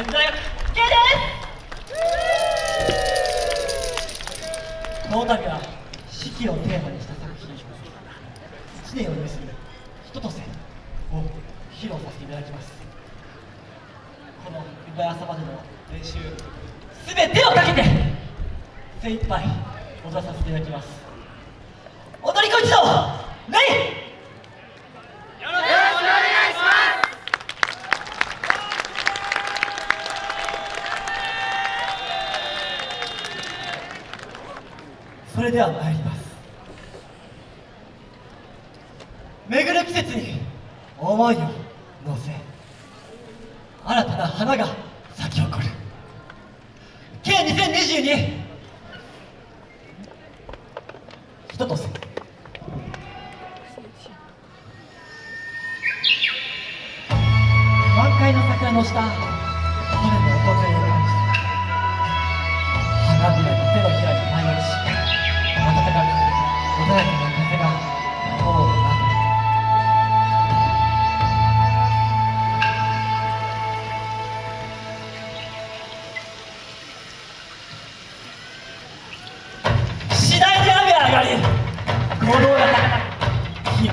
大学 K ですこの度は四季をテーマにした作品1年を意味する人とせを披露させていただきます。この湯早朝までの練習すべてをかけて精一杯踊らさせていただきます踊り子一同レイれでは参ります。巡る季節に思いを乗せ新たな花が咲き誇る。K2022 人とせ満開の桜の下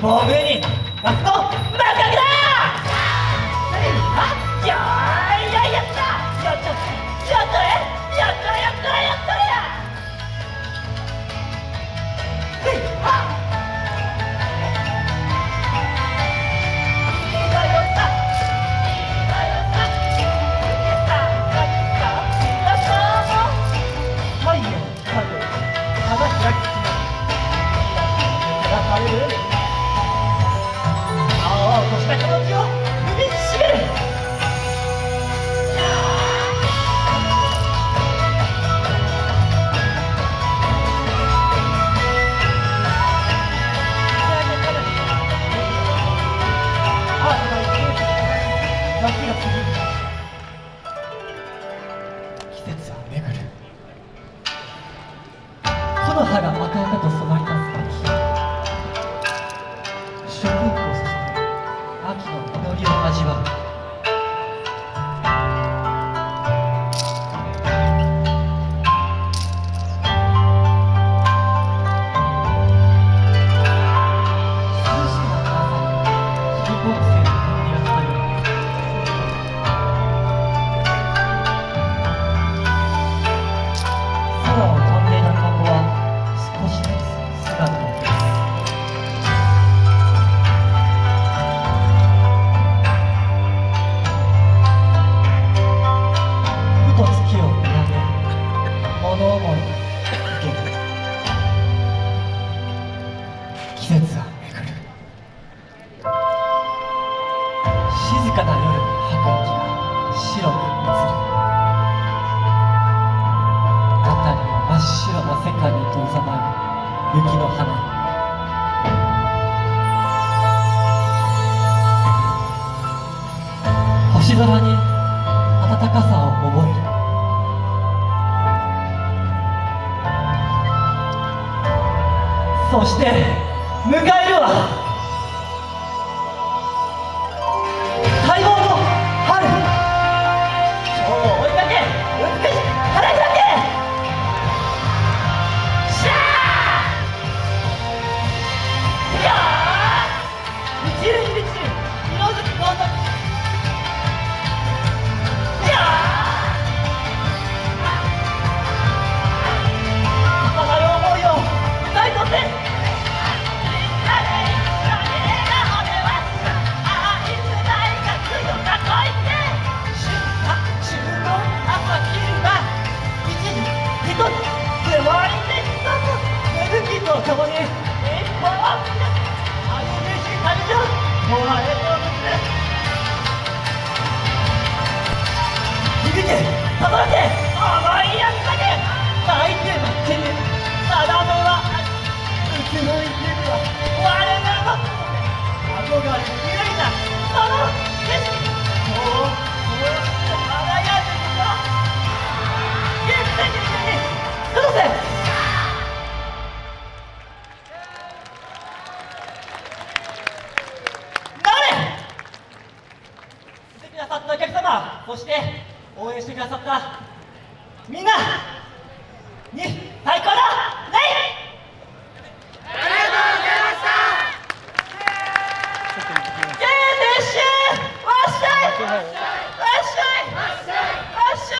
高く希望の上に夏の幕開季節は巡る。木の葉が赤々と染まり立つ秋。食欲を注ぐ秋の実りを味わう。季節は巡る静かな夜に吐く息が白く映る辺りを真っ白な世界に閉ざまる雪の花星空に暖かさを覚える。そして迎えるわ。をそして応援してくださったみんな